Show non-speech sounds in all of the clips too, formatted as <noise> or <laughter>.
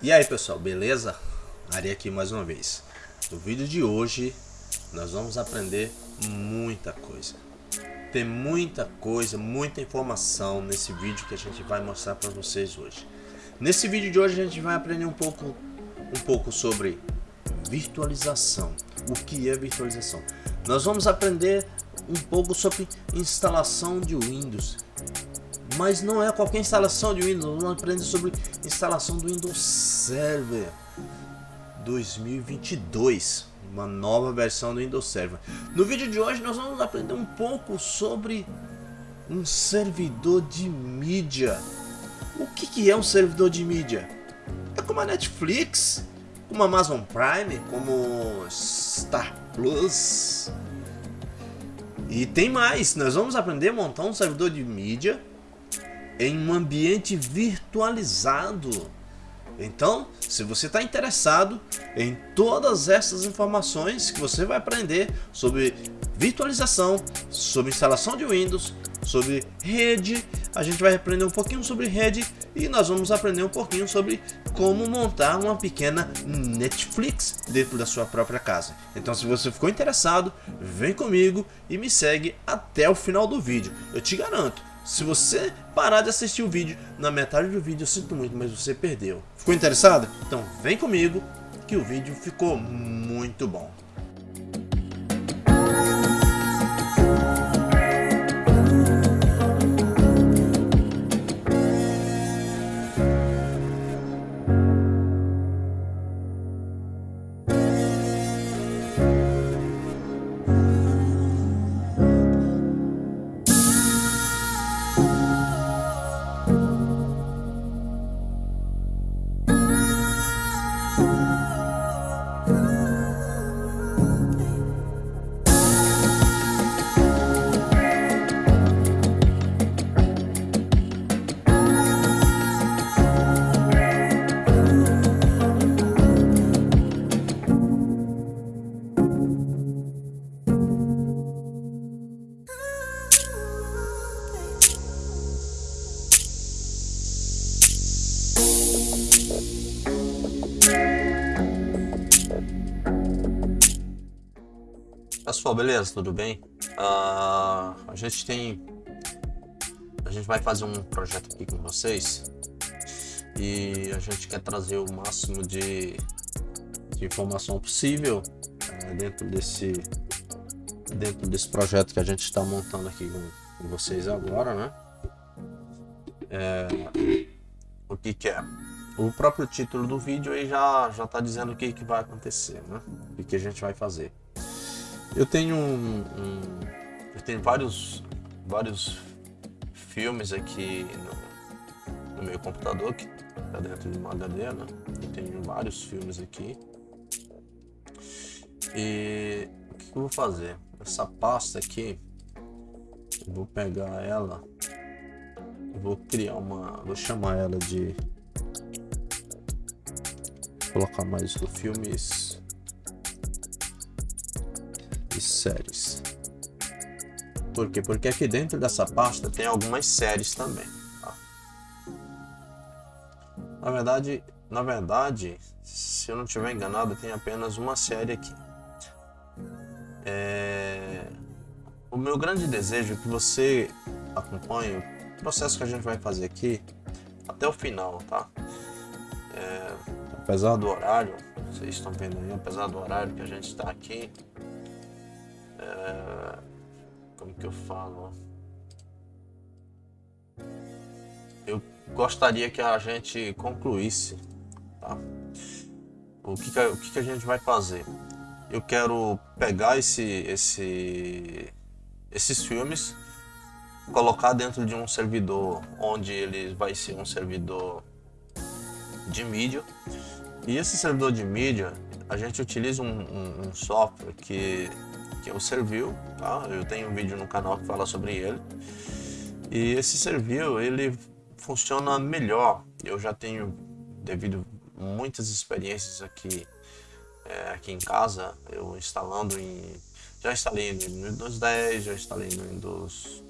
E aí pessoal, beleza? Ari aqui mais uma vez. No vídeo de hoje nós vamos aprender muita coisa. Tem muita coisa, muita informação nesse vídeo que a gente vai mostrar para vocês hoje. Nesse vídeo de hoje a gente vai aprender um pouco, um pouco sobre virtualização. O que é virtualização? Nós vamos aprender um pouco sobre instalação de Windows mas não é qualquer instalação de Windows, vamos aprender sobre instalação do Windows Server 2022, uma nova versão do Windows Server. No vídeo de hoje nós vamos aprender um pouco sobre um servidor de mídia. O que, que é um servidor de mídia? É como a Netflix, como a Amazon Prime, como Star Plus. E tem mais, nós vamos aprender a montar um servidor de mídia em um ambiente virtualizado. Então, se você está interessado em todas essas informações que você vai aprender sobre virtualização, sobre instalação de Windows, sobre rede, a gente vai aprender um pouquinho sobre rede e nós vamos aprender um pouquinho sobre como montar uma pequena Netflix dentro da sua própria casa. Então se você ficou interessado, vem comigo e me segue até o final do vídeo. Eu te garanto, se você parar de assistir o vídeo na metade do vídeo, eu sinto muito, mas você perdeu. Ficou interessado? Então vem comigo que o vídeo ficou muito bom. Beleza? Tudo bem? Uh, a gente tem... A gente vai fazer um projeto aqui com vocês e a gente quer trazer o máximo de, de informação possível uh, dentro desse dentro desse projeto que a gente está montando aqui com, com, vocês agora, né? É, o que que é? O próprio título do vídeo aí já está dizendo o que que vai acontecer, né? O que a gente vai fazer. Eu tenho um, um, eu tenho vários vários filmes aqui no, no meu computador que está dentro de uma HD, né? Eu tenho vários filmes aqui. E o que eu vou fazer? Essa pasta aqui, eu vou pegar ela, vou criar uma, vou chamar ela de vou colocar mais do filmes séries. Por quê? Porque aqui dentro dessa pasta tem algumas séries também. Tá? Na verdade, na verdade, se eu não estiver enganado, tem apenas uma série aqui. É... O meu grande desejo é que você acompanhe o processo que a gente vai fazer aqui até o final, tá? É... Apesar do horário, vocês estão vendo aí, apesar do horário que a gente está aqui, é, como que eu falo? Eu gostaria que a gente concluísse, tá? O que que, o que que a gente vai fazer? Eu quero pegar esse, esse, esses filmes, colocar dentro de um servidor onde ele vai ser um servidor de mídia. E esse servidor de mídia, a gente utiliza um, um, um software que que é o Servil, tá? Eu tenho um vídeo no canal que fala sobre ele. E esse Servil, ele funciona melhor. Eu já tenho, devido muitas experiências aqui, é, aqui em casa, eu instalando em... Já instalei no Windows 10, já instalei no Windows...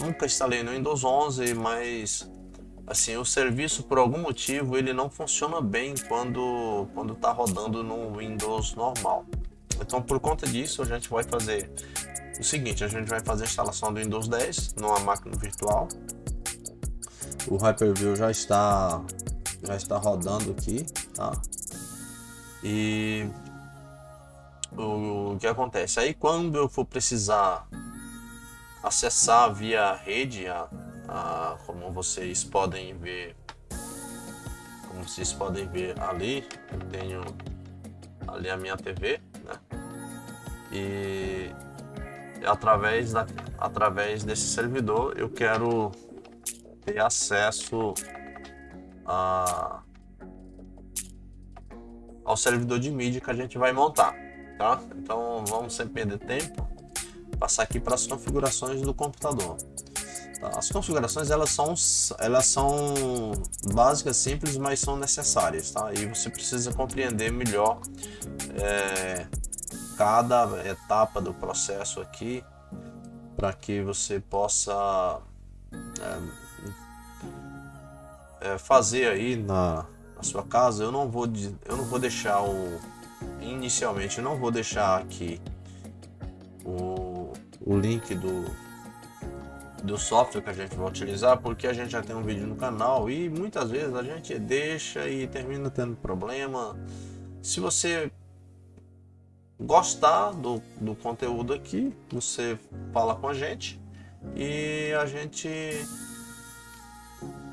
Nunca instalei no Windows 11, mas assim, o serviço por algum motivo ele não funciona bem quando quando está rodando no Windows normal. Então por conta disso a gente vai fazer o seguinte, a gente vai fazer a instalação do Windows 10 numa máquina virtual. O Hyper-V já está já está rodando aqui, tá? E o, o que acontece? Aí quando eu for precisar acessar via rede a, ah, como vocês podem ver como vocês podem ver ali eu tenho ali a minha TV né? e através da, através desse servidor eu quero ter acesso a, ao servidor de mídia que a gente vai montar tá então vamos sem perder tempo passar aqui para as configurações do computador as configurações elas são, elas são básicas, simples, mas são necessárias, tá? E você precisa compreender melhor é, cada etapa do processo aqui para que você possa é, é, fazer aí na, na, sua casa. Eu não vou, eu não vou deixar o inicialmente, eu não vou deixar aqui o, o link do do software que a gente vai utilizar, porque a gente já tem um vídeo no canal e muitas vezes a gente deixa e termina tendo problema. Se você gostar do, do conteúdo aqui, você fala com a gente e a gente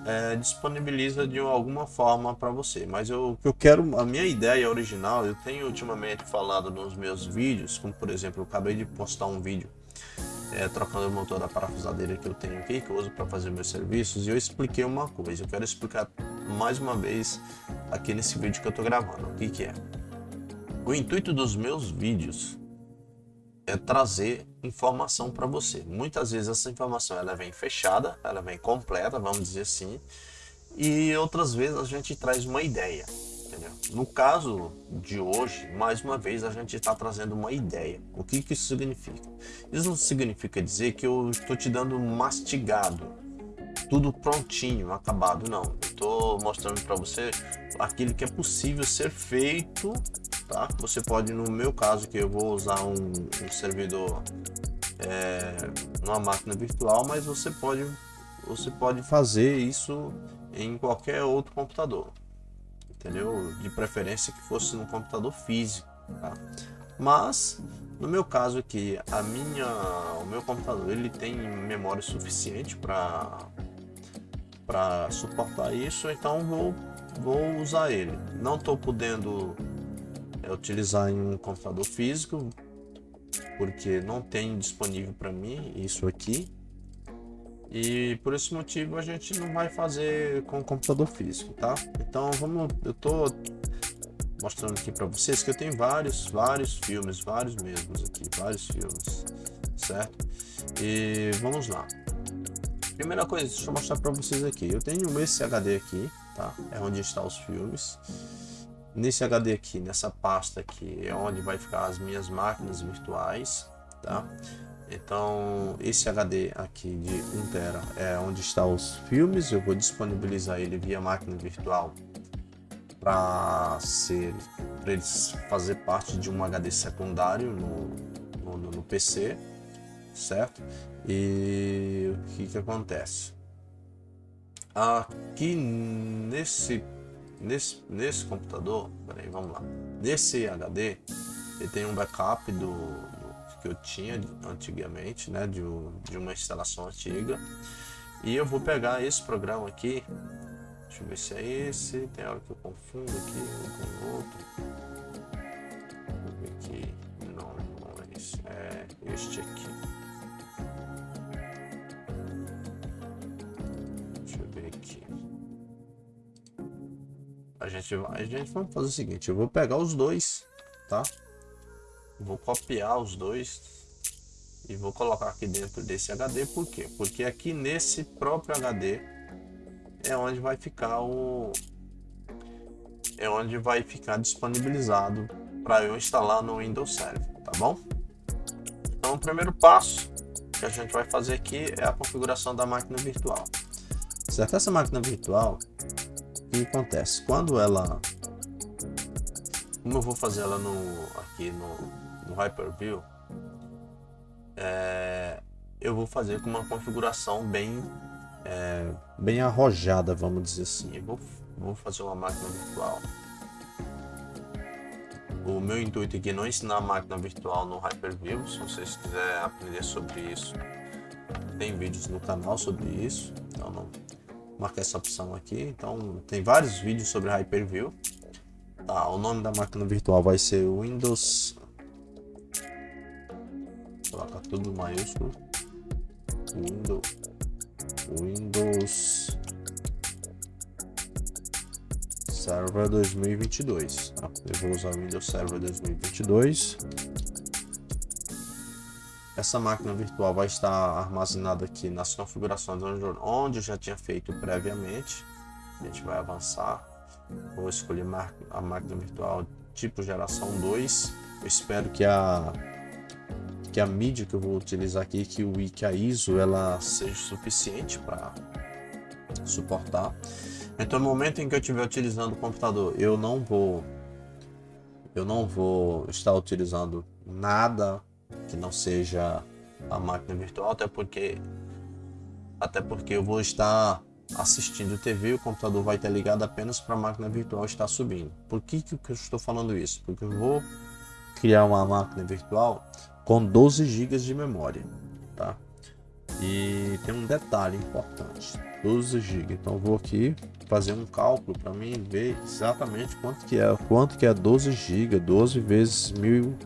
é, disponibiliza de alguma forma para você. Mas eu, eu quero, a minha ideia original, eu tenho ultimamente falado nos meus vídeos, como por exemplo, eu acabei de postar um vídeo é, trocando o motor da parafusadeira que eu tenho aqui, que eu uso para fazer meus serviços, e eu expliquei uma coisa. Eu quero explicar mais uma vez aqui nesse vídeo que eu estou gravando. O que, que é? O intuito dos meus vídeos é trazer informação para você. Muitas vezes essa informação ela vem fechada, ela vem completa, vamos dizer assim, e outras vezes a gente traz uma ideia. No caso de hoje, mais uma vez, a gente está trazendo uma ideia. O que, que isso significa? Isso não significa dizer que eu estou te dando mastigado, tudo prontinho, acabado, não. Estou mostrando para você aquilo que é possível ser feito, tá? Você pode, no meu caso, que eu vou usar um, um servidor é, numa máquina virtual, mas você pode, você pode fazer isso em qualquer outro computador entendeu? De preferência que fosse no computador físico, tá? Mas no meu caso aqui, a minha, o meu computador ele tem memória suficiente para para suportar isso, então vou vou usar ele. Não estou podendo é, utilizar em um computador físico porque não tem disponível para mim isso aqui e por esse motivo a gente não vai fazer com computador físico, tá? Então vamos, eu tô mostrando aqui para vocês que eu tenho vários, vários filmes, vários mesmos aqui, vários filmes, certo? E vamos lá. Primeira coisa, deixa eu mostrar para vocês aqui. Eu tenho esse HD aqui, tá? É onde está os filmes. Nesse HD aqui, nessa pasta aqui, é onde vai ficar as minhas máquinas virtuais, tá? Então, esse HD aqui de 1 tera é onde estão os filmes. Eu vou disponibilizar ele via máquina virtual para ser para eles fazer parte de um HD secundário no, no, no, PC, certo? E o que que acontece? Aqui nesse nesse nesse computador, peraí, vamos lá. Nesse HD, ele tem um backup do que eu tinha antigamente, né, de, de uma instalação antiga. E eu vou pegar esse programa aqui, deixa eu ver se é esse, tem hora que eu confundo aqui com outro. Eu ver aqui, não, não é esse, é este aqui. Deixa eu ver aqui. A gente, a gente vai fazer o seguinte, eu vou pegar os dois, tá? Vou copiar os dois e vou colocar aqui dentro desse HD. Por quê? Porque aqui nesse próprio HD é onde vai ficar o é onde vai ficar disponibilizado para eu instalar no Windows Server, tá bom? Então o primeiro passo que a gente vai fazer aqui é a configuração da máquina virtual. Certo? Essa máquina virtual, o que acontece? Quando ela... Como eu vou fazer ela no, aqui no, no Hyper-View, é, eu vou fazer com uma configuração bem, é, bem arrojada, vamos dizer assim. Eu vou, vou fazer uma máquina virtual. O meu intuito aqui é não ensinar a máquina virtual no Hyper-View, se vocês quiserem aprender sobre isso, tem vídeos no canal sobre isso, então não essa opção aqui. Então tem vários vídeos sobre Hyper-View. Tá, o nome da máquina virtual vai ser Windows tudo maiúsculo. Windows Windows Server 2022. Tá? Eu vou usar o Windows Server 2022. Essa máquina virtual vai estar armazenada aqui nas configurações onde eu já tinha feito previamente. A gente vai avançar. Vou escolher a máquina virtual tipo geração 2. Eu espero que a que a mídia que eu vou utilizar aqui, que o que a ISO, ela seja suficiente para suportar. Então no momento em que eu estiver utilizando o computador, eu não vou eu não vou estar utilizando nada que não seja a máquina virtual, até porque até porque eu vou estar assistindo TV o computador vai estar ligado apenas para a máquina virtual estar subindo. Por que, que eu estou falando isso? Porque eu vou criar uma máquina virtual com 12 GB de memória, tá? E tem um detalhe importante, 12 GB. Então vou aqui fazer um cálculo para mim ver exatamente quanto que é, quanto que é 12 GB, 12 vezes 1000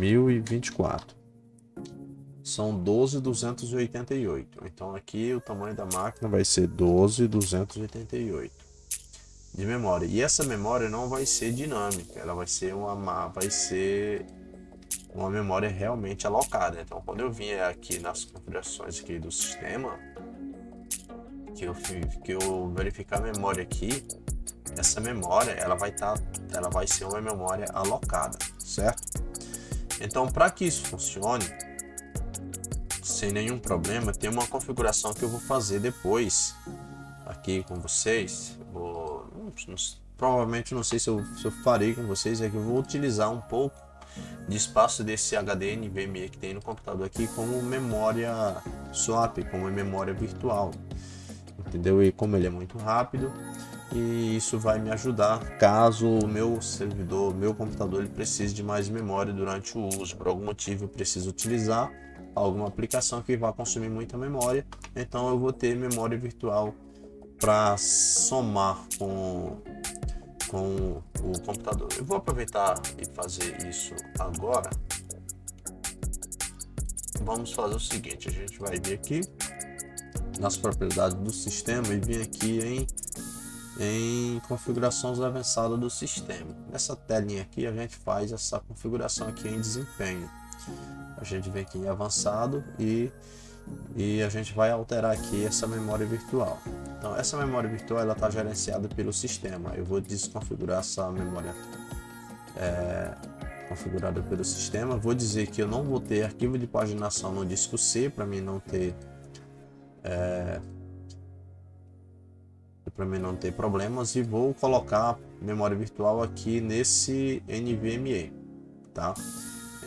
1024. São 12.288. Então aqui o tamanho da máquina vai ser 12.288 de memória. E essa memória não vai ser dinâmica, ela vai ser uma vai ser uma memória realmente alocada. Então quando eu vim aqui nas configurações aqui do sistema, que eu, que eu verificar a memória aqui, essa memória ela vai tá, ela vai ser uma memória alocada, certo? Então para que isso funcione sem nenhum problema, tem uma configuração que eu vou fazer depois aqui com vocês. Vou, provavelmente não sei se eu, se eu farei com vocês, é que eu vou utilizar um pouco de espaço desse HD NVMe que tem no computador aqui como memória swap, como memória virtual entendeu? E como ele é muito rápido, e isso vai me ajudar caso o meu servidor, meu computador, ele precise de mais memória durante o uso. Por algum motivo eu preciso utilizar alguma aplicação que vai consumir muita memória, então eu vou ter memória virtual para somar com, com o computador. Eu vou aproveitar e fazer isso agora. Vamos fazer o seguinte, a gente vai vir aqui nas propriedades do sistema e vir aqui em, em configurações avançadas do sistema. Nessa telinha aqui a gente faz essa configuração aqui em desempenho. A gente vem aqui em avançado e, e a gente vai alterar aqui essa memória virtual. Então essa memória virtual ela está gerenciada pelo sistema. Eu vou desconfigurar essa memória é, configurada pelo sistema. Vou dizer que eu não vou ter arquivo de paginação no disco C para mim não ter é, para mim não ter problemas e vou colocar memória virtual aqui nesse NVMe, tá?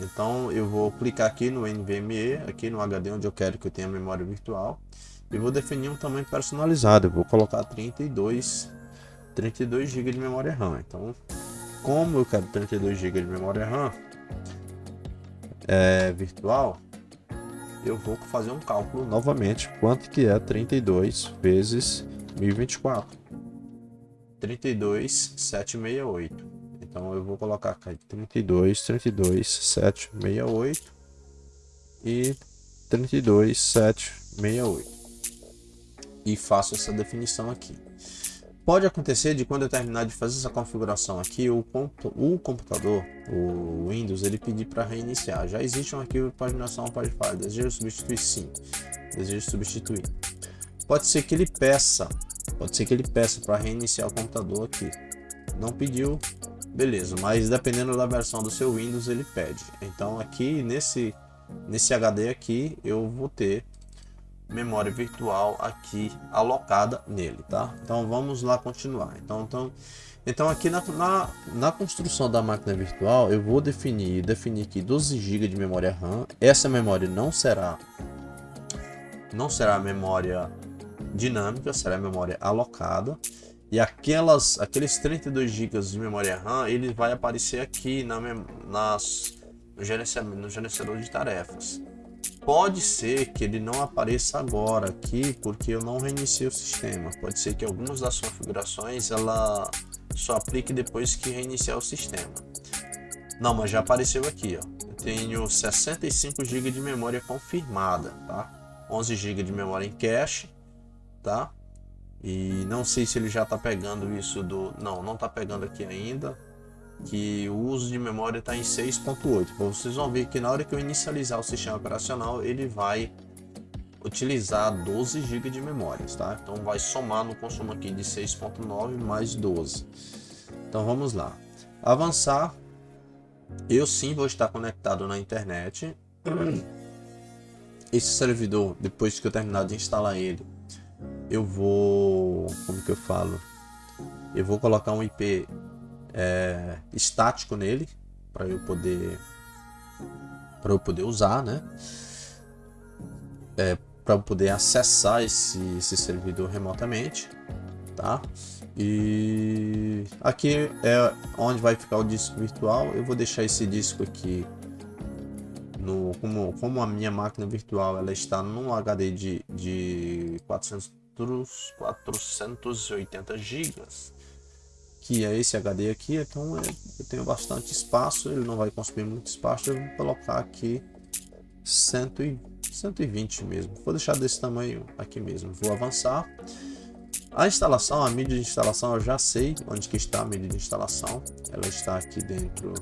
Então eu vou clicar aqui no NVMe, aqui no HD onde eu quero que eu tenha memória virtual e vou definir um tamanho personalizado. Eu vou colocar 32 32 GB de memória RAM. Então, como eu quero 32 GB de memória RAM é, virtual, eu vou fazer um cálculo novamente, quanto que é 32 vezes 1024. 32,768. Então eu vou colocar aqui 32, 32, 768 e 32, 768. E faço essa definição aqui. Pode acontecer de quando eu terminar de fazer essa configuração aqui, o, o computador, o Windows, ele pedir para reiniciar. Já existe um arquivo de paginação Wi-Fi, desejo substituir sim, desejo substituir. Pode ser que ele peça, pode ser que ele peça para reiniciar o computador aqui. Não pediu, beleza, mas dependendo da versão do seu Windows ele pede. Então aqui nesse, nesse HD aqui eu vou ter memória virtual aqui alocada nele, tá? Então vamos lá continuar. Então, então, então aqui na, na, na construção da máquina virtual eu vou definir, definir aqui 12 GB de memória RAM. Essa memória não será não será memória dinâmica, será memória alocada. E aquelas, aqueles 32 GB de memória RAM, ele vai aparecer aqui na, nas, no, gerenciamento, no gerenciador de tarefas. Pode ser que ele não apareça agora aqui, porque eu não reiniciei o sistema. Pode ser que algumas das configurações ela só aplique depois que reiniciar o sistema. Não, mas já apareceu aqui, ó. Eu tenho 65 GB de memória confirmada, tá? 11 GB de memória em cache, tá? E não sei se ele já está pegando isso do... Não, não está pegando aqui ainda que o uso de memória está em 6.8. Vocês vão ver que na hora que eu inicializar o sistema operacional, ele vai utilizar 12 GB de memória, tá? Então vai somar no consumo aqui de 6.9 mais 12. Então vamos lá. Avançar. Eu sim vou estar conectado na internet. Esse servidor, depois que eu terminar de instalar ele, eu vou... Como que eu falo? Eu vou colocar um IP é, estático nele para eu poder para eu poder usar, né? É, para poder acessar esse, esse servidor remotamente, tá? E aqui é onde vai ficar o disco virtual. Eu vou deixar esse disco aqui no como, como a minha máquina virtual ela está num HD de, de 400 480 gigas que é esse HD aqui, então é, eu tenho bastante espaço, ele não vai consumir muito espaço, eu vou colocar aqui 100 120 mesmo, vou deixar desse tamanho aqui mesmo, vou avançar. A instalação, a mídia de instalação, eu já sei onde que está a mídia de instalação, ela está aqui dentro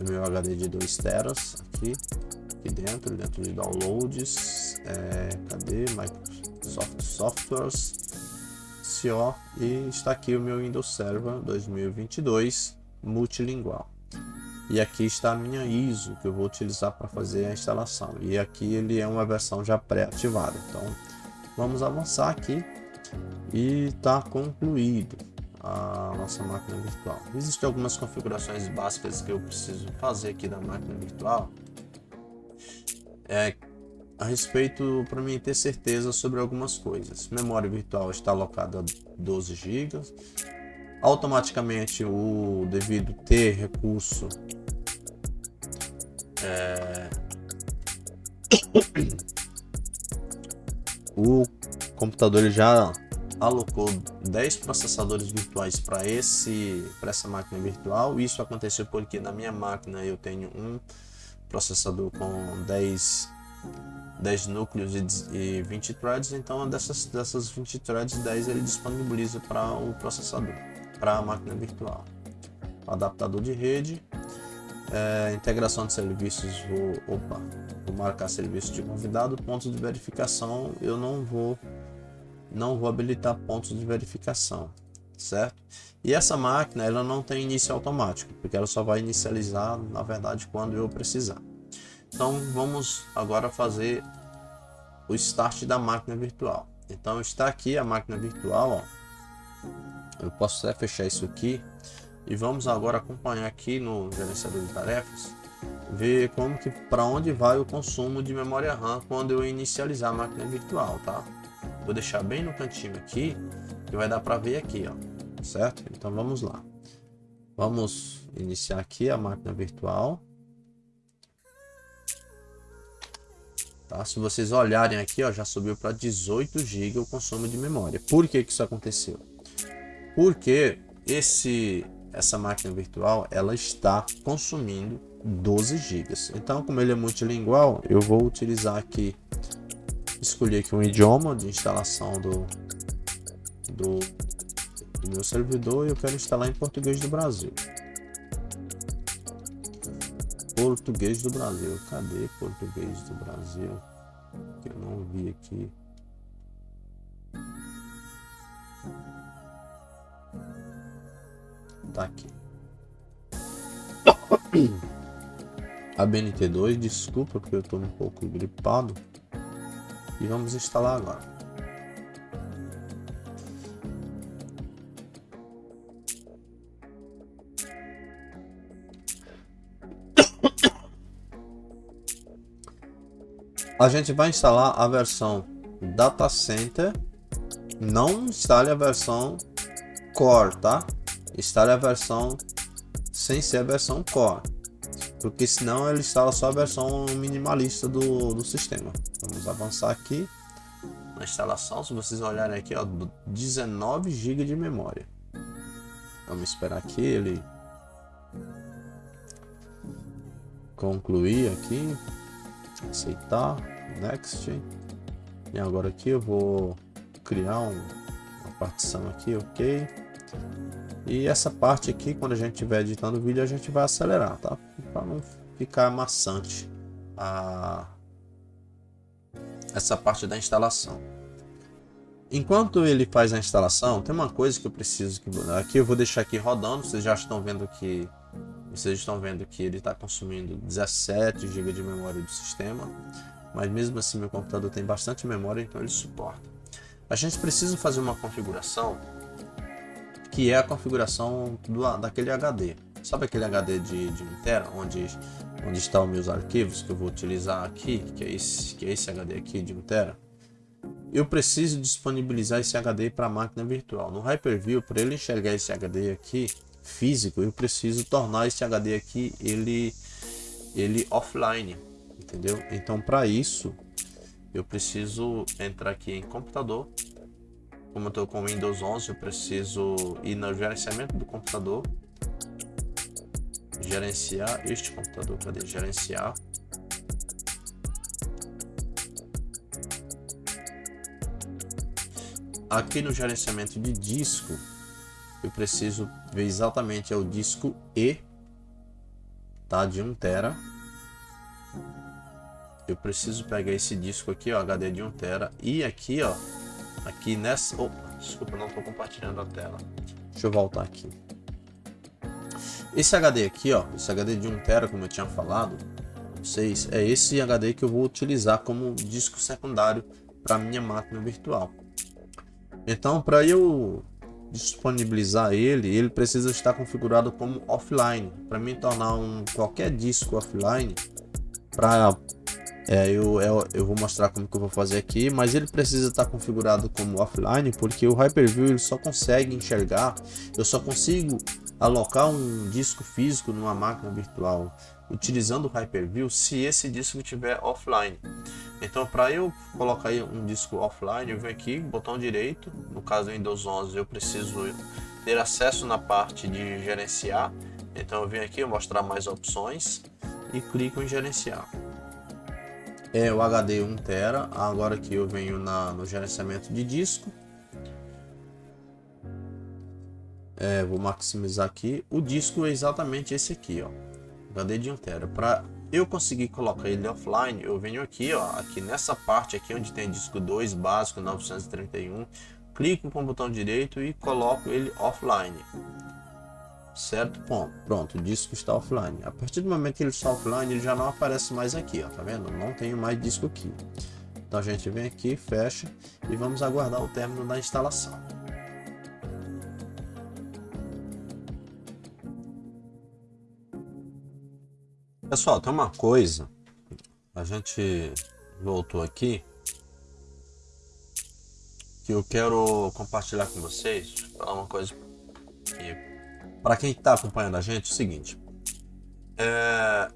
do meu HD de 2 teras, aqui, aqui dentro, dentro de downloads, é, cadê, Microsoft Softwares, CO e está aqui o meu Windows Server 2022 multilingual. E aqui está a minha ISO que eu vou utilizar para fazer a instalação. E aqui ele é uma versão já pré-ativada. Então vamos avançar aqui e está concluído a nossa máquina virtual. Existem algumas configurações básicas que eu preciso fazer aqui da máquina virtual. É a respeito para mim ter certeza sobre algumas coisas. Memória virtual está alocada a 12 GB. Automaticamente o devido ter recurso é... <coughs> o computador ele já alocou 10 processadores virtuais para esse para essa máquina virtual. Isso aconteceu porque na minha máquina eu tenho um processador com 10 10 núcleos e 20 threads, então dessas, dessas 20 threads, 10 ele disponibiliza para o processador, para a máquina virtual. Adaptador de rede, é, integração de serviços, vou, opa, vou marcar serviço de convidado, pontos de verificação, eu não vou, não vou habilitar pontos de verificação, certo? E essa máquina, ela não tem início automático, porque ela só vai inicializar, na verdade, quando eu precisar. Então vamos agora fazer o start da máquina virtual. Então está aqui a máquina virtual, ó. Eu posso até fechar isso aqui e vamos agora acompanhar aqui no gerenciador de tarefas, ver como que para onde vai o consumo de memória RAM quando eu inicializar a máquina virtual, tá? Vou deixar bem no cantinho aqui, que vai dar para ver aqui, ó, certo? Então vamos lá. Vamos iniciar aqui a máquina virtual. Tá? Se vocês olharem aqui, ó, já subiu para 18 GB o consumo de memória. Por que, que isso aconteceu? Porque esse, essa máquina virtual ela está consumindo 12 GB. Então, como ele é multilingual, eu vou utilizar aqui, escolher aqui um idioma de instalação do, do, do meu servidor e eu quero instalar em português do Brasil. Português do Brasil. Cadê português do Brasil? Que eu não vi aqui. Tá aqui. A BNT2, desculpa porque eu tô um pouco gripado. e vamos instalar agora. A gente vai instalar a versão Data Center, não instale a versão Core, tá? Instale a versão sem ser a versão Core, porque senão ele instala só a versão minimalista do, do sistema. Vamos avançar aqui na instalação, se vocês olharem aqui, ó, 19 GB de memória. Vamos esperar aqui ele concluir aqui aceitar, next. E agora aqui eu vou criar um, uma partição aqui, ok. E essa parte aqui, quando a gente estiver editando o vídeo, a gente vai acelerar, tá? Para não ficar maçante a... essa parte da instalação. Enquanto ele faz a instalação, tem uma coisa que eu preciso que aqui eu vou deixar aqui rodando. Vocês já estão vendo que vocês estão vendo que ele está consumindo 17 GB de memória do sistema, mas mesmo assim meu computador tem bastante memória, então ele suporta. A gente precisa fazer uma configuração que é a configuração do, daquele HD. Sabe aquele HD de, de 1 TB, onde, onde estão meus arquivos que eu vou utilizar aqui, que é esse, que é esse HD aqui de 1 TB? Eu preciso disponibilizar esse HD para a máquina virtual. No Hyper-V, para ele enxergar esse HD aqui, físico, eu preciso tornar esse HD aqui ele, ele offline, entendeu? Então para isso eu preciso entrar aqui em computador. Como eu estou com Windows 11, eu preciso ir no gerenciamento do computador, gerenciar este computador, cadê? Gerenciar. Aqui no gerenciamento de disco, eu preciso ver exatamente é o disco E, tá? De 1 tera. Eu preciso pegar esse disco aqui, ó, HD de 1 tera e aqui, ó, aqui nessa, oh, desculpa, não estou compartilhando a tela. Deixa eu voltar aqui. Esse HD aqui, ó, esse HD de 1 tera, como eu tinha falado, vocês, é esse HD que eu vou utilizar como disco secundário para minha máquina virtual. Então, para eu disponibilizar ele, ele precisa estar configurado como offline. Para mim tornar um qualquer disco offline, para é, eu, eu, eu, vou mostrar como que eu vou fazer aqui, mas ele precisa estar configurado como offline, porque o Hyper-V ele só consegue enxergar, eu só consigo alocar um disco físico numa máquina virtual utilizando o Hyper-V se esse disco estiver offline. Então, para eu colocar um disco offline, eu venho aqui, botão direito, no caso do Windows 11, eu preciso ter acesso na parte de gerenciar. Então, eu venho aqui mostrar mais opções e clico em gerenciar. É o HD 1 TB, agora que eu venho na, no gerenciamento de disco. É, vou maximizar aqui. O disco é exatamente esse aqui, ó. HD de 1 TB. Para eu conseguir colocar ele offline, eu venho aqui, ó, aqui nessa parte aqui onde tem disco 2 básico 931, clico com o botão direito e coloco ele offline. Certo? Bom, pronto, o disco está offline. A partir do momento que ele está offline, ele já não aparece mais aqui, ó, tá vendo? Não tenho mais disco aqui. Então a gente vem aqui, fecha e vamos aguardar o término da instalação. Pessoal, tem uma coisa. A gente voltou aqui. Que eu quero compartilhar com vocês. Falar uma coisa. Para quem está acompanhando a gente, é o seguinte. É,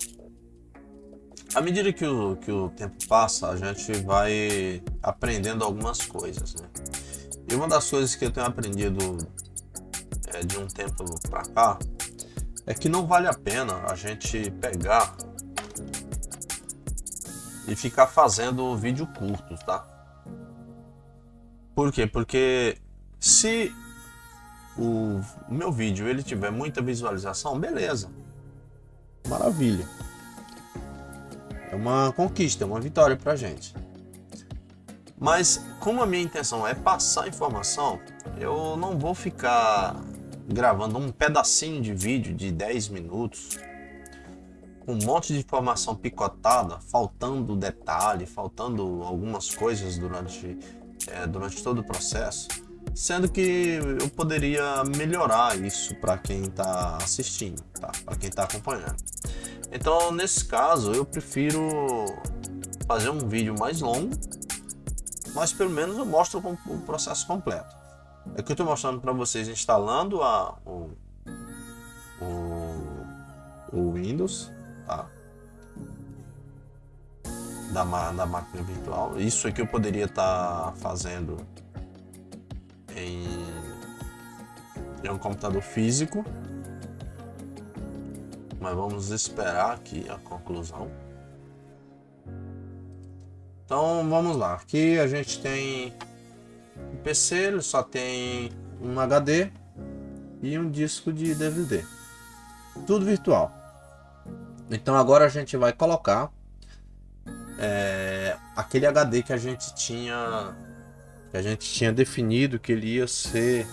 à medida que o, que o tempo passa, a gente vai aprendendo algumas coisas. Né? E uma das coisas que eu tenho aprendido é, de um tempo para cá é que não vale a pena a gente pegar e ficar fazendo vídeo curto, tá? Por quê? Porque se o meu vídeo ele tiver muita visualização, beleza. Maravilha. É uma conquista, é uma vitória pra gente. Mas como a minha intenção é passar informação, eu não vou ficar gravando um pedacinho de vídeo de 10 minutos com um monte de informação picotada, faltando detalhe, faltando algumas coisas durante, é, durante todo o processo, sendo que eu poderia melhorar isso para quem está assistindo, tá? para quem está acompanhando. Então, nesse caso, eu prefiro fazer um vídeo mais longo, mas pelo menos eu mostro o processo completo. Aqui é eu estou mostrando para vocês instalando a, o, o, o Windows, tá? Da, da máquina virtual. Isso aqui eu poderia estar tá fazendo em, em um computador físico. Mas vamos esperar aqui a conclusão. Então vamos lá. Aqui a gente tem o PC, ele só tem um HD e um disco de DVD. Tudo virtual. Então agora a gente vai colocar é, aquele HD que a gente tinha que a gente tinha definido que ele ia ser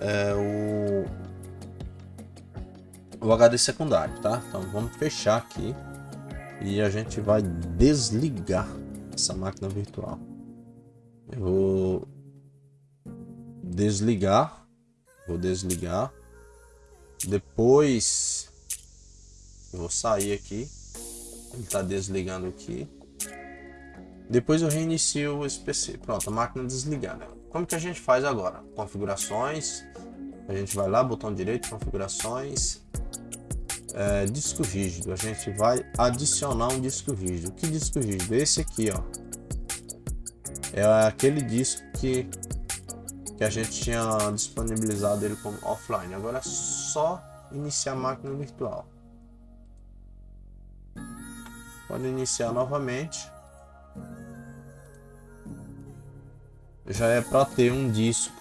é, o, o HD secundário, tá? Então vamos fechar aqui e a gente vai desligar essa máquina virtual. Eu vou desligar, vou desligar, depois vou sair aqui, ele está desligando aqui, depois eu reinicio esse PC. Pronto, a máquina desligada. Como que a gente faz agora? Configurações. A gente vai lá, botão direito, configurações. É, disco rígido. A gente vai adicionar um disco rígido. Que disco rígido? Esse aqui, ó. É aquele disco que, que a gente tinha disponibilizado ele como offline. Agora é só iniciar a máquina virtual. Pode iniciar novamente. já é para ter um disco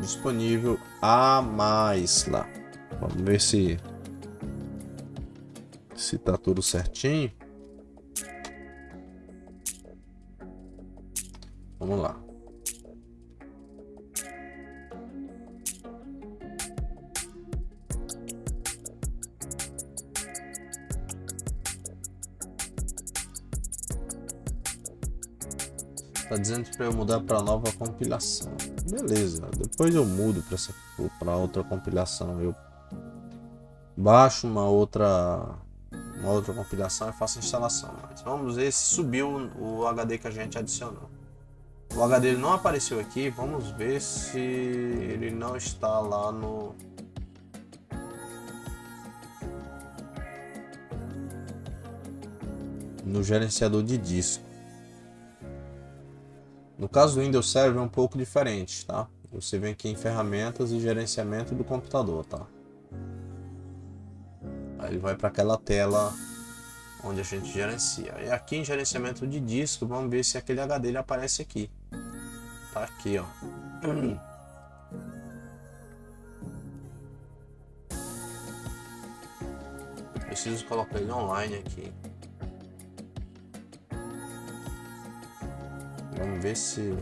disponível a mais lá. Vamos ver se se tá tudo certinho. Vamos lá. Tá dizendo para eu mudar para nova compilação. Beleza, depois eu mudo para outra compilação. Eu baixo uma outra uma outra compilação e faço a instalação. Mas vamos ver se subiu o HD que a gente adicionou. O HD não apareceu aqui, vamos ver se ele não está lá no no gerenciador de disco. No caso do Windows Server é um pouco diferente, tá? Você vem aqui em ferramentas e gerenciamento do computador, tá? Aí ele vai para aquela tela onde a gente gerencia. E aqui em gerenciamento de disco, vamos ver se aquele HD ele aparece aqui. Tá aqui, ó. preciso colocar ele online aqui. Vamos ver se...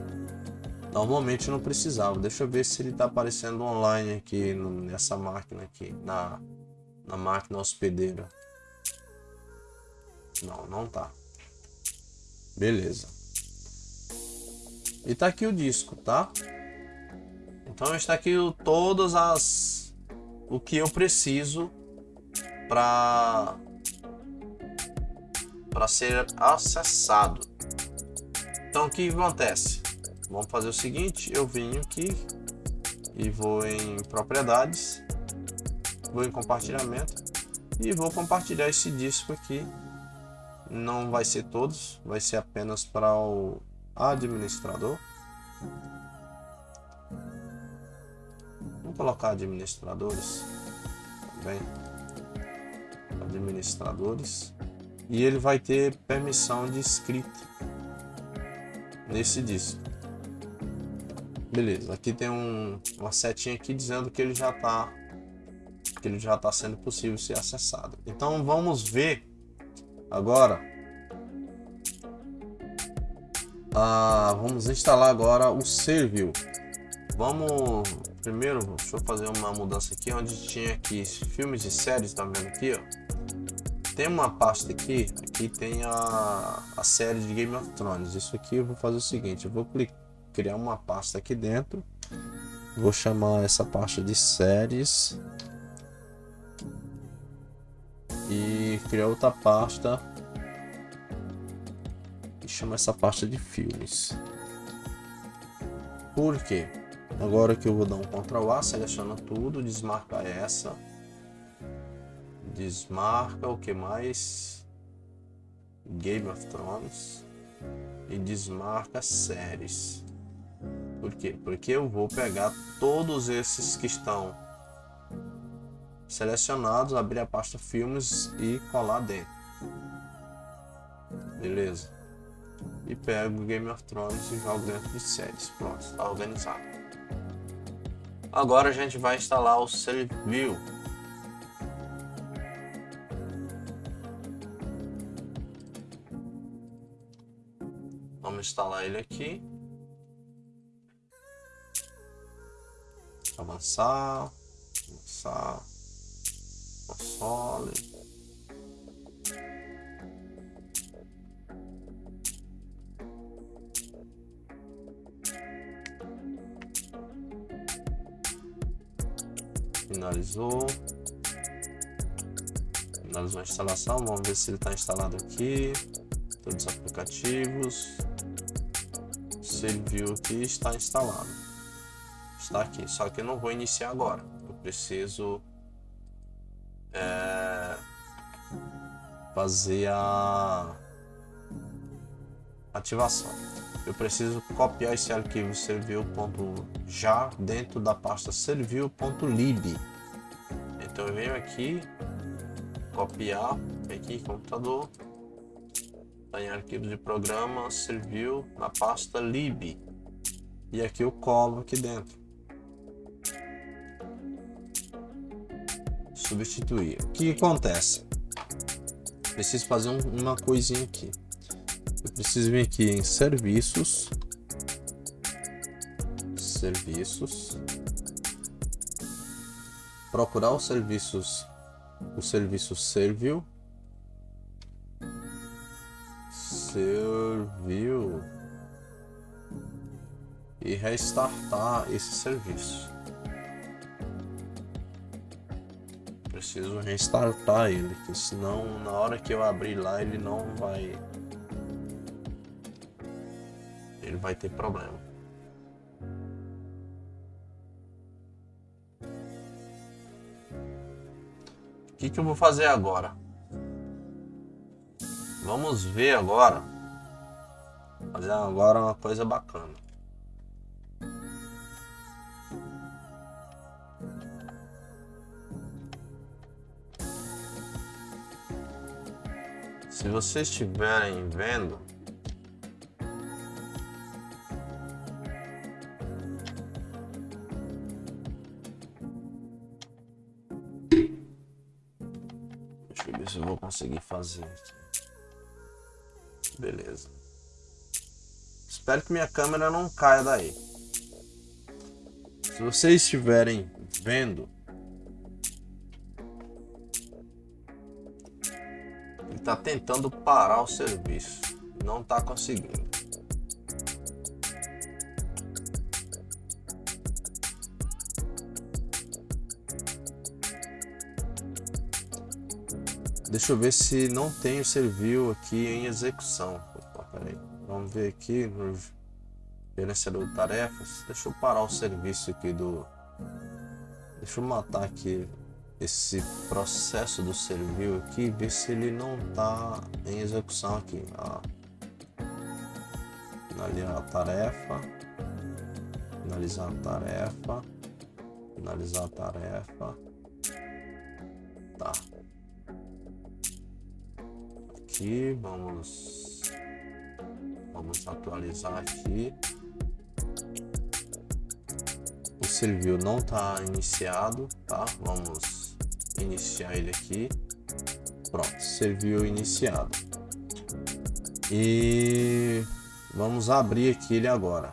Normalmente não precisava. Deixa eu ver se ele está aparecendo online aqui nessa máquina aqui. Na, na máquina hospedeira. Não, não tá. Beleza. E tá aqui o disco, tá? Então está aqui o, todas as... O que eu preciso para para ser acessado. Então o que acontece? Vamos fazer o seguinte, eu venho aqui e vou em propriedades, vou em compartilhamento e vou compartilhar esse disco aqui. Não vai ser todos, vai ser apenas para o administrador. Vamos colocar administradores também. Administradores. E ele vai ter permissão de escrita nesse disco. Beleza, aqui tem um, uma setinha aqui dizendo que ele já está que ele já está sendo possível ser acessado. Então vamos ver agora. Ah, vamos instalar agora o Servil. Vamos primeiro, deixa eu fazer uma mudança aqui onde tinha aqui filmes e séries, tá vendo aqui, ó? Tem uma pasta aqui, aqui tem a, a série de Game of Thrones. Isso aqui eu vou fazer o seguinte, eu vou criar uma pasta aqui dentro. Vou chamar essa pasta de séries. E criar outra pasta. Chamar essa pasta de filmes. Por quê? Agora que eu vou dar um Ctrl A, seleciona tudo, desmarca essa. Desmarca o que mais? Game of Thrones. E desmarca séries. Por quê? Porque eu vou pegar todos esses que estão selecionados, abrir a pasta filmes e colar dentro. Beleza? E pego Game of Thrones e jogo dentro de séries. Pronto, está organizado. Agora a gente vai instalar o Servil. Vamos instalar ele aqui. Avançar, avançar, console. Finalizou. Finalizou a instalação. Vamos ver se ele está instalado aqui. Todos os aplicativos. Serviu aqui está instalado. Está aqui. Só que eu não vou iniciar agora. Eu preciso é, fazer a ativação. Eu preciso copiar esse arquivo serviu.já dentro da pasta serviu.lib. Então eu venho aqui, copiar, aqui computador, tá em arquivo de programa, serviu na pasta lib. E aqui eu colo aqui dentro. Substituir. O que acontece? Preciso fazer um, uma coisinha aqui. Eu preciso vir aqui em serviços. Serviços procurar os serviços, o serviço serviu, serviu e restartar esse serviço. Preciso restartar ele, senão na hora que eu abrir lá ele não vai ele vai ter problema. Que, que eu vou fazer agora? Vamos ver agora. Fazer agora uma coisa bacana. Se vocês estiverem vendo, conseguir fazer Beleza. Espero que minha câmera não caia daí. Se vocês estiverem vendo, ele está tentando parar o serviço. Não está conseguindo. Deixa eu ver se não tem o serviu aqui em execução. Opa, peraí. Vamos ver aqui no gerenciador de tarefas. Deixa eu parar o serviço aqui do... Deixa eu matar aqui esse processo do serviu aqui ver se ele não está em execução aqui. Ó. Finalizar a tarefa. Finalizar a tarefa. Finalizar a tarefa. Tá aqui, vamos, vamos atualizar aqui. O serviu não está iniciado, tá? Vamos iniciar ele aqui. Pronto, serviu iniciado. E vamos abrir aqui ele agora.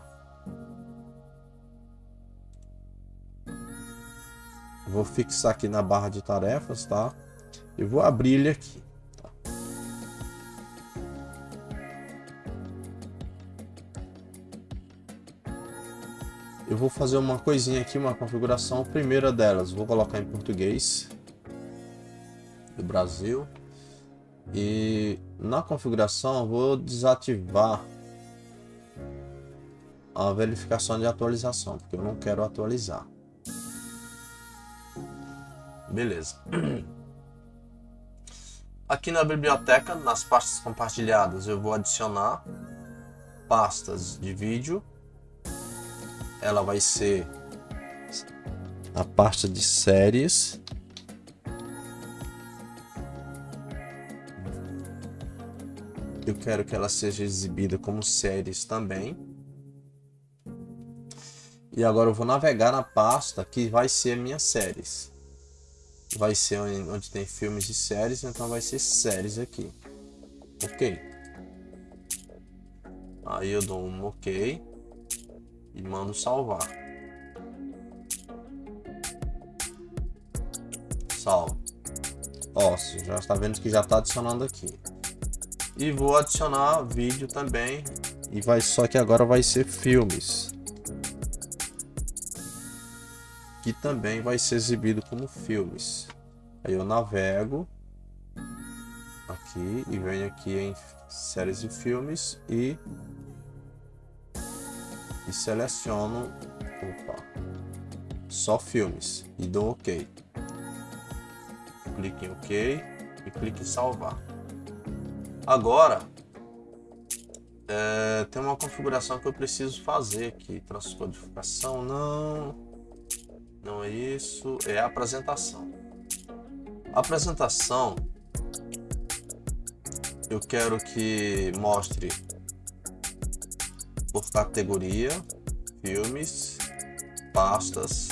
Vou fixar aqui na barra de tarefas, tá? E vou abrir ele aqui. Vou fazer uma coisinha aqui, uma configuração. primeira delas, vou colocar em português do Brasil. E na configuração vou desativar a verificação de atualização, porque eu não quero atualizar. Beleza. <clears throat> Aqui na biblioteca, nas pastas compartilhadas, eu vou adicionar pastas de vídeo. Ela vai ser a pasta de séries. Eu quero que ela seja exibida como séries também. E agora eu vou navegar na pasta que vai ser minhas séries vai ser onde tem filmes e séries, então vai ser séries aqui. Ok. Aí eu dou um ok e mando salvar. Salvo. Ó, já está vendo que já está adicionando aqui. E vou adicionar vídeo também. E vai só que agora vai ser filmes. que também vai ser exibido como filmes. Aí eu navego aqui e venho aqui em séries e filmes e, e seleciono opa, só filmes e dou OK. Clique em OK e clique em salvar. Agora é, tem uma configuração que eu preciso fazer aqui. Transcodificação não não é isso, é a apresentação. A apresentação, eu quero que mostre por categoria, filmes, pastas.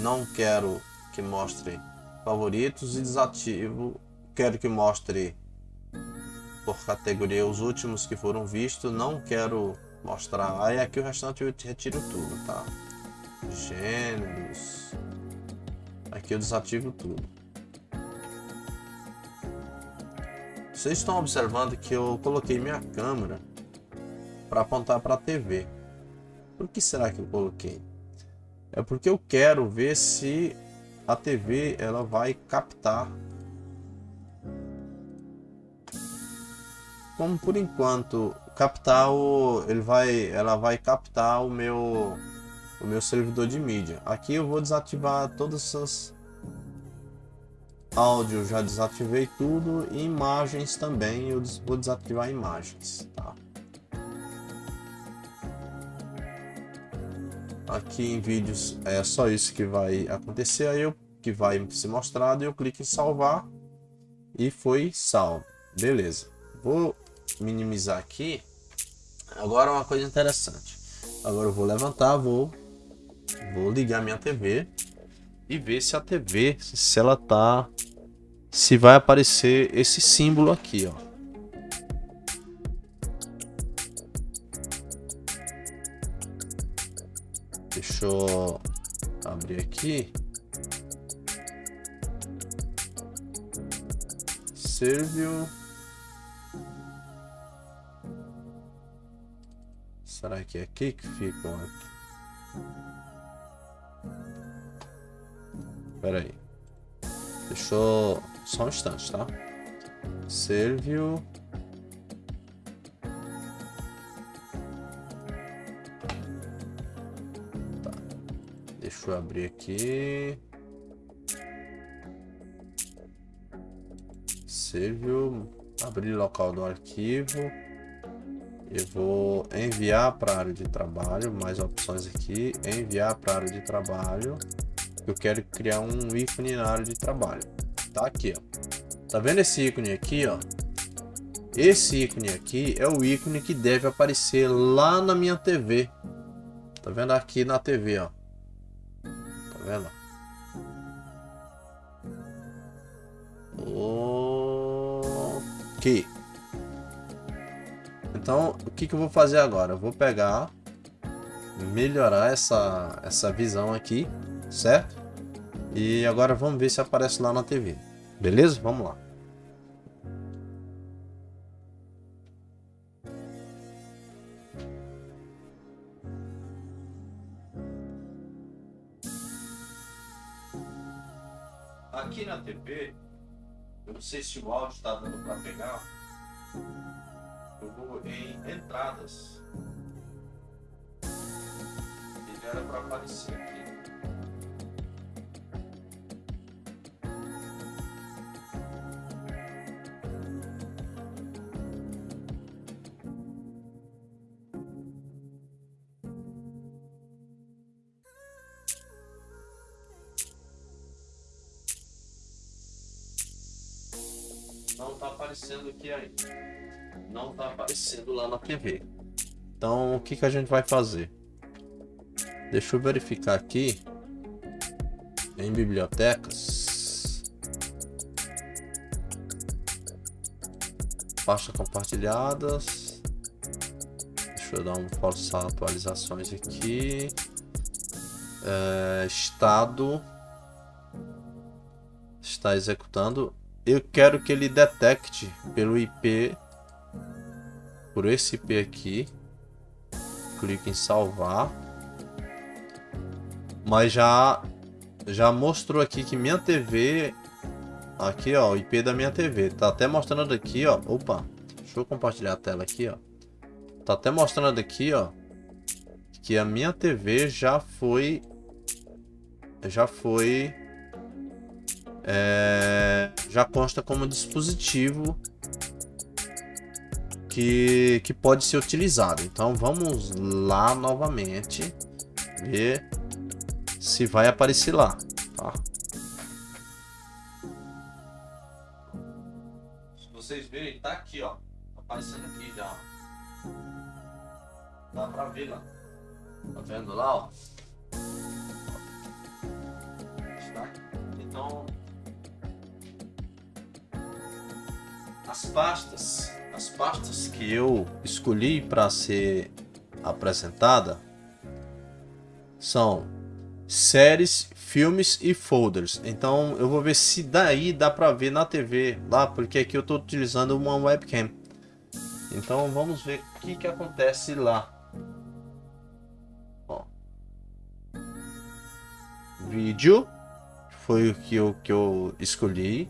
Não quero que mostre favoritos e desativo. Quero que mostre por categoria os últimos que foram vistos. Não quero mostrar. Aí aqui o restante eu retiro tudo, tá? Gêneros. Aqui eu desativo tudo. Vocês estão observando que eu coloquei minha câmera para apontar para a TV. Por que será que eu coloquei? É porque eu quero ver se a TV ela vai captar. Como por enquanto captar o, ele vai, ela vai captar o meu o meu servidor de mídia. Aqui eu vou desativar todas essas áudio, já desativei tudo e imagens também, eu vou desativar imagens, tá? Aqui em vídeos é só isso que vai acontecer, aí eu que vai ser mostrado, eu clico em salvar e foi salvo. Beleza. Vou minimizar aqui. Agora uma coisa interessante. Agora eu vou levantar, vou Vou ligar minha TV e ver se a TV, se ela tá... Se vai aparecer esse símbolo aqui, ó. Deixa eu abrir aqui. Serviu. Será que é aqui que fica? Pera aí. Deixa eu... Só um instante, tá? Serviu... Eu abrir aqui... Serviu... Abrir local do arquivo... Eu vou enviar para a área de trabalho, mais opções aqui, enviar para a área de trabalho eu quero criar um ícone na área de trabalho. Tá aqui, ó. Tá vendo esse ícone aqui, ó? Esse ícone aqui é o ícone que deve aparecer lá na minha TV. Tá vendo aqui na TV, ó. Vendo? Ok. Então, o que, que eu vou fazer agora? Eu vou pegar, melhorar essa, essa visão aqui certo? E agora vamos ver se aparece lá na TV. Beleza? Vamos lá. Aqui na TV, eu não sei se o áudio está dando para pegar. Eu vou em entradas. Ele era para aparecer aqui. Aparecendo aqui ainda. Não está aparecendo lá na TV. Então, o que, que a gente vai fazer? Deixa eu verificar aqui. Em bibliotecas. Pasta compartilhadas. Deixa eu dar um forçar atualizações aqui. É, estado está executando eu quero que ele detecte pelo IP, por esse IP aqui. Clique em salvar. Mas já já mostrou aqui que minha TV aqui, ó, o IP da minha TV. Tá até mostrando aqui, ó. Opa. Deixa eu compartilhar a tela aqui, ó. Tá até mostrando aqui, ó, que a minha TV já foi já foi é, já consta como dispositivo que, que pode ser utilizado. Então vamos lá novamente ver se vai aparecer lá. Tá? Se vocês verem, tá aqui, ó. Tá aparecendo aqui já. Dá pra ver lá. Tá vendo lá, ó? Então As pastas, as pastas que eu escolhi para ser apresentada são séries, filmes e folders. Então eu vou ver se daí dá para ver na TV lá, porque aqui eu estou utilizando uma webcam. Então vamos ver o que, que acontece lá. Ó. Vídeo foi o que eu, que eu escolhi.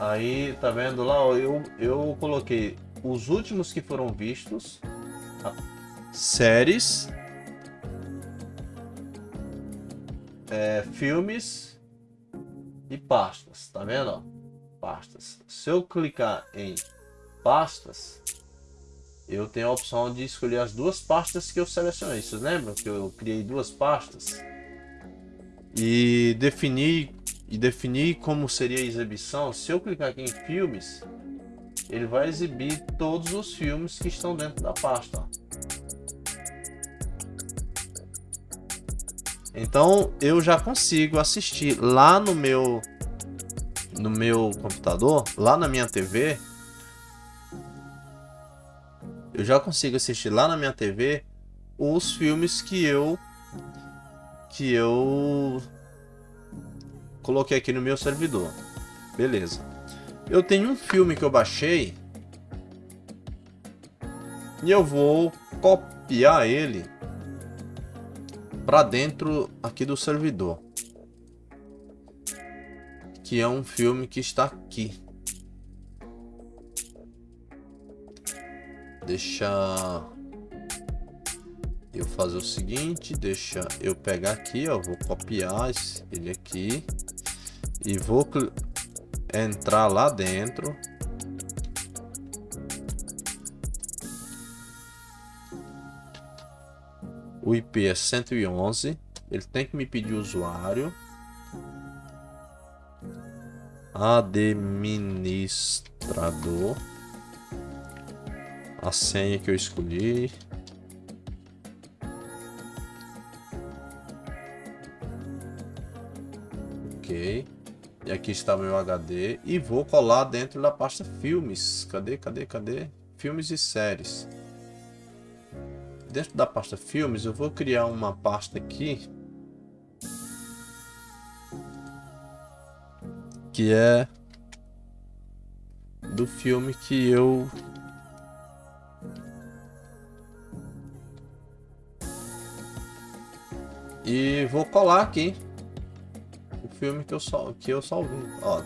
Aí, tá vendo lá, ó, eu, eu coloquei os últimos que foram vistos, tá? séries, é, filmes e pastas, tá vendo? Ó? Pastas. Se eu clicar em pastas, eu tenho a opção de escolher as duas pastas que eu selecionei. Vocês lembram que eu criei duas pastas? E definir e definir como seria a exibição, se eu clicar aqui em filmes, ele vai exibir todos os filmes que estão dentro da pasta. Então eu já consigo assistir lá no meu no meu computador, lá na minha TV, eu já consigo assistir lá na minha TV os filmes que eu que eu coloquei aqui no meu servidor. Beleza. Eu tenho um filme que eu baixei e eu vou copiar ele para dentro aqui do servidor. Que é um filme que está aqui. Deixa eu fazer o seguinte, deixa eu pegar aqui, ó, vou copiar ele aqui e vou entrar lá dentro. O IP é 111 ele tem que me pedir usuário. Administrador. A senha que eu escolhi E aqui está meu HD. E vou colar dentro da pasta filmes. Cadê, cadê, cadê? Filmes e séries. Dentro da pasta filmes, eu vou criar uma pasta aqui. Que é do filme que eu e vou colar aqui filme que eu sal que eu salvei, ó.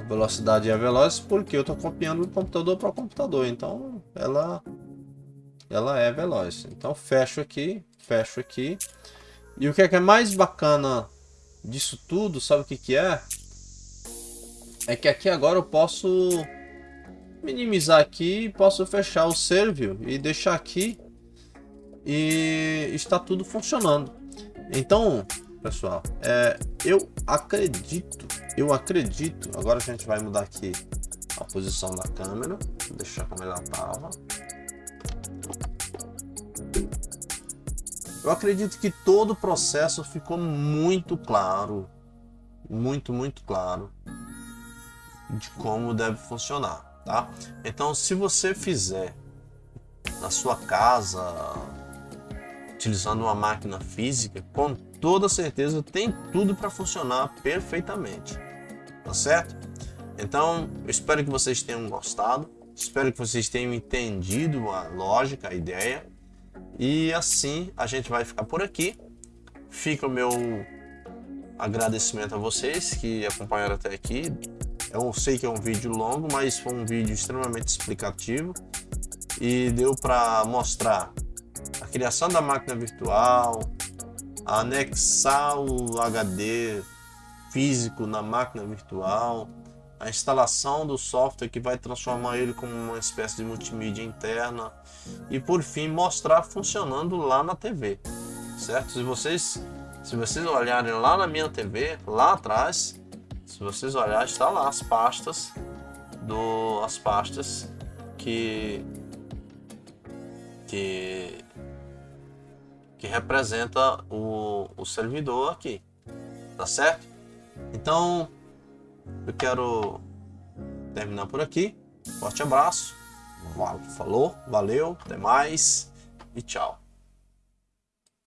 A velocidade é veloz porque eu estou copiando do computador para o computador, então ela ela é veloz. Então fecho aqui, fecho aqui. E o que é, que é mais bacana disso tudo, sabe o que que é? É que aqui agora eu posso minimizar aqui, posso fechar o servio e deixar aqui e está tudo funcionando. Então, pessoal, é, eu acredito, eu acredito, agora a gente vai mudar aqui a posição da câmera, deixar como ela estava. Eu acredito que todo o processo ficou muito claro, muito, muito claro de como deve funcionar, tá? Então, se você fizer na sua casa, utilizando uma máquina física, com toda certeza tem tudo para funcionar perfeitamente, tá certo? Então, eu espero que vocês tenham gostado, espero que vocês tenham entendido a lógica, a ideia, e assim a gente vai ficar por aqui. Fica o meu agradecimento a vocês que acompanharam até aqui. Eu sei que é um vídeo longo, mas foi um vídeo extremamente explicativo e deu para mostrar a criação da máquina virtual, anexar o HD físico na máquina virtual, a instalação do software que vai transformar ele como uma espécie de multimídia interna e por fim mostrar funcionando lá na TV, certo? Se vocês se vocês olharem lá na minha TV, lá atrás, se vocês olharem, está lá as pastas do as pastas que que que representa o, o servidor aqui, tá certo? Então eu quero terminar por aqui. Forte abraço. Falou, valeu, até mais e tchau.